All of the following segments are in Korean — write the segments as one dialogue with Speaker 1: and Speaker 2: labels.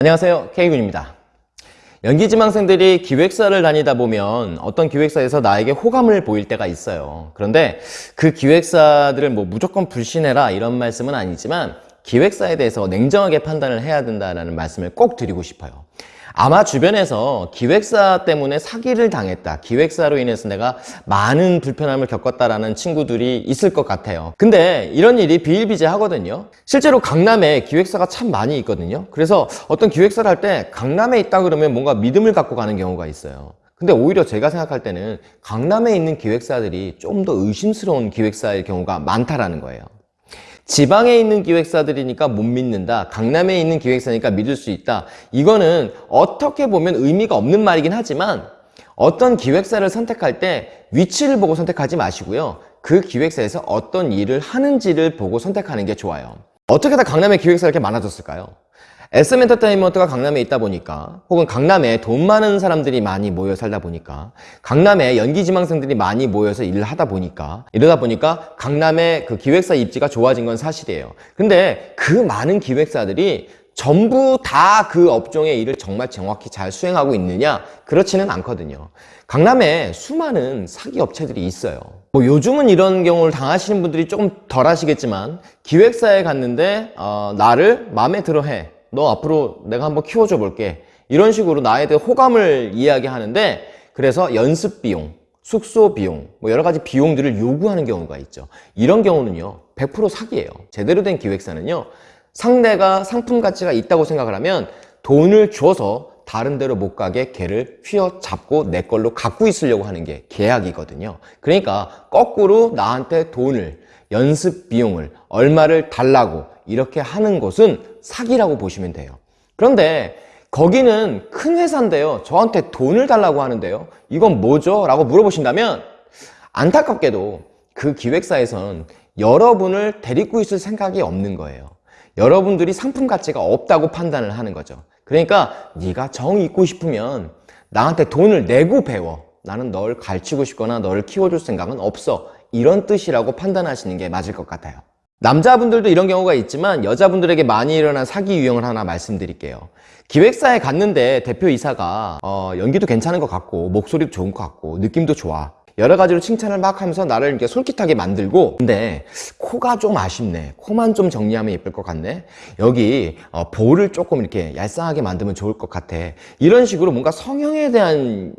Speaker 1: 안녕하세요. K군입니다. 연기지망생들이 기획사를 다니다 보면 어떤 기획사에서 나에게 호감을 보일 때가 있어요. 그런데 그 기획사들을 뭐 무조건 불신해라 이런 말씀은 아니지만 기획사에 대해서 냉정하게 판단을 해야 된다는 말씀을 꼭 드리고 싶어요. 아마 주변에서 기획사 때문에 사기를 당했다 기획사로 인해서 내가 많은 불편함을 겪었다라는 친구들이 있을 것 같아요. 근데 이런 일이 비일비재하거든요. 실제로 강남에 기획사가 참 많이 있거든요. 그래서 어떤 기획사를 할 때 강남에 있다 그러면 뭔가 믿음을 갖고 가는 경우가 있어요. 근데 오히려 제가 생각할 때는 강남에 있는 기획사들이 좀 더 의심스러운 기획사일 경우가 많다라는 거예요 지방에 있는 기획사들이니까 못 믿는다. 강남에 있는 기획사니까 믿을 수 있다. 이거는 어떻게 보면 의미가 없는 말이긴 하지만 어떤 기획사를 선택할 때 위치를 보고 선택하지 마시고요. 그 기획사에서 어떤 일을 하는지를 보고 선택하는 게 좋아요. 어떻게 다 강남에 기획사가 이렇게 많아졌을까요? SM엔터테인먼트가 강남에 있다 보니까 혹은 강남에 돈 많은 사람들이 많이 모여 살다 보니까 강남에 연기지망생들이 많이 모여서 일을 하다 보니까 이러다 보니까 강남의 그 기획사 입지가 좋아진 건 사실이에요. 근데 그 많은 기획사들이 전부 다 그 업종의 일을 정말 정확히 잘 수행하고 있느냐? 그렇지는 않거든요. 강남에 수많은 사기 업체들이 있어요. 뭐 요즘은 이런 경우를 당하시는 분들이 조금 덜 하시겠지만 기획사에 갔는데 어, 나를 마음에 들어 해 너 앞으로 내가 한번 키워줘 볼게. 이런 식으로 나에 대해 호감을 이야기하는데 그래서 연습 비용, 숙소 비용, 뭐 여러 가지 비용들을 요구하는 경우가 있죠. 이런 경우는요 100% 사기예요. 제대로 된 기획사는요 상대가 상품 가치가 있다고 생각을 하면 돈을 줘서 다른 데로 못 가게 걔를 휘어잡고 내 걸로 갖고 있으려고 하는 게 계약이거든요. 그러니까 거꾸로 나한테 돈을 연습 비용을 얼마를 달라고 이렇게 하는 것은 사기라고 보시면 돼요. 그런데 거기는 큰 회사인데요. 저한테 돈을 달라고 하는데요. 이건 뭐죠? 라고 물어보신다면 안타깝게도 그 기획사에서는 여러분을 데리고 있을 생각이 없는 거예요. 여러분들이 상품 가치가 없다고 판단을 하는 거죠. 그러니까 네가 정 있고 싶으면 나한테 돈을 내고 배워. 나는 널 가르치고 싶거나 너를 키워줄 생각은 없어. 이런 뜻이라고 판단하시는 게 맞을 것 같아요 남자분들도 이런 경우가 있지만 여자분들에게 많이 일어난 사기 유형을 하나 말씀드릴게요. 기획사에 갔는데 대표이사가 어, 연기도 괜찮은 것 같고 목소리도 좋은 것 같고 느낌도 좋아. 여러 가지로 칭찬을 막 하면서 나를 이렇게 솔깃하게 만들고 근데 코가 좀 아쉽네. 코만 좀 정리하면 예쁠 것 같네. 여기 어, 볼을 조금 이렇게 얄쌍하게 만들면 좋을 것 같아. 이런 식으로 뭔가 성형에 대한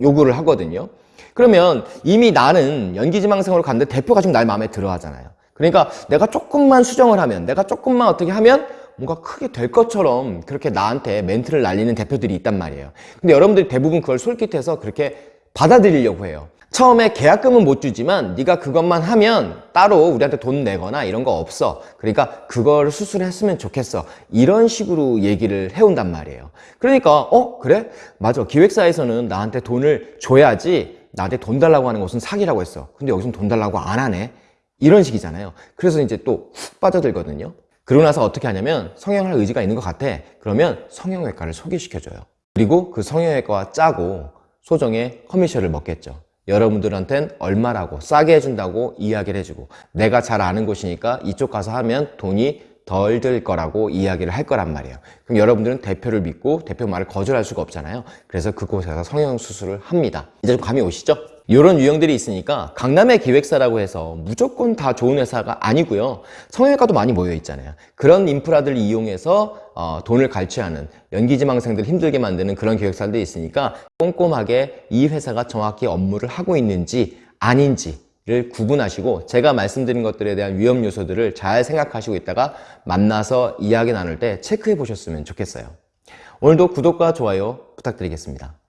Speaker 1: 요구를 하거든요. 그러면 이미 나는 연기지망생으로 갔는데 대표가 지금 날 마음에 들어 하잖아요 그러니까 내가 조금만 수정을 하면 내가 조금만 어떻게 하면 뭔가 크게 될 것처럼 그렇게 나한테 멘트를 날리는 대표들이 있단 말이에요. 근데 여러분들이 대부분 그걸 솔깃해서 그렇게 받아들이려고 해요. 처음에 계약금은 못 주지만 네가 그것만 하면 따로 우리한테 돈 내거나 이런 거 없어. 그러니까 그걸 수술했으면 좋겠어. 이런 식으로 얘기를 해온단 말이에요. 그러니까 어? 그래? 맞아. 기획사에서는 나한테 돈을 줘야지 나한테 돈 달라고 하는 것은 사기라고 했어. 근데 여기서는 돈 달라고 안 하네 이런 식이잖아요. 그래서 이제 또 훅 빠져들거든요. 그러고 나서 어떻게 하냐면 성형할 의지가 있는 것 같아. 그러면 성형외과를 소개시켜줘요. 그리고 그 성형외과와 짜고 소정의 커미션을 먹겠죠. 여러분들한텐 얼마라고 싸게 해준다고 이야기를 해주고 내가 잘 아는 곳이니까 이쪽 가서 하면 돈이 덜 들 거라고 이야기를 할 거란 말이에요. 그럼 여러분들은 대표를 믿고 대표 말을 거절할 수가 없잖아요. 그래서 그곳에서 성형수술을 합니다. 이제 좀 감이 오시죠? 이런 유형들이 있으니까 강남의 기획사라고 해서 무조건 다 좋은 회사가 아니고요. 성형외과도 많이 모여 있잖아요. 그런 인프라들을 이용해서 어, 돈을 갈취하는 연기지망생들 힘들게 만드는 그런 기획사들이 있으니까 꼼꼼하게 이 회사가 정확히 업무를 하고 있는지 아닌지를 구분하시고 제가 말씀드린 것들에 대한 위험 요소들을 잘 생각하시고 있다가 만나서 이야기 나눌 때 체크해 보셨으면 좋겠어요. 오늘도 구독과 좋아요 부탁드리겠습니다